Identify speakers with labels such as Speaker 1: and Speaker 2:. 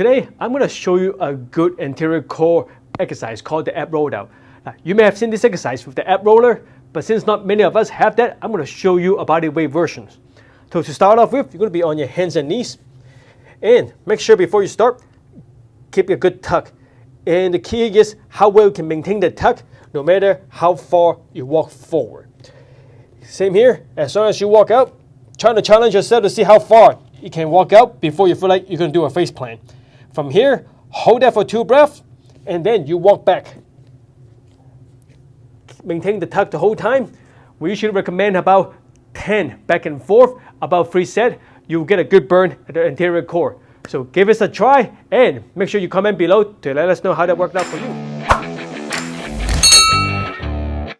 Speaker 1: Today, I'm going to show you a good anterior core exercise called the ab roll. Now, you may have seen this exercise with the ab roller, but since not many of us have that, I'm going to show you a bodyweight version. So to start off with, you're going to be on your hands and knees. And make sure before you start, keep a good tuck. And the key is how well you can maintain the tuck no matter how far you walk forward. Same here, as long as you walk out, trying to challenge yourself to see how far you can walk out before you feel like you're going to do a face plant. From here, hold that for two breaths, and then you walk back. Maintain the tuck the whole time. We usually recommend about 10 back and forth, about three sets. You'll get a good burn at the anterior core. So give us a try and make sure you comment below to let us know how that worked out for you.